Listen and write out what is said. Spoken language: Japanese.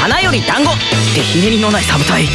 花より団子。ってひねりのないサブ隊。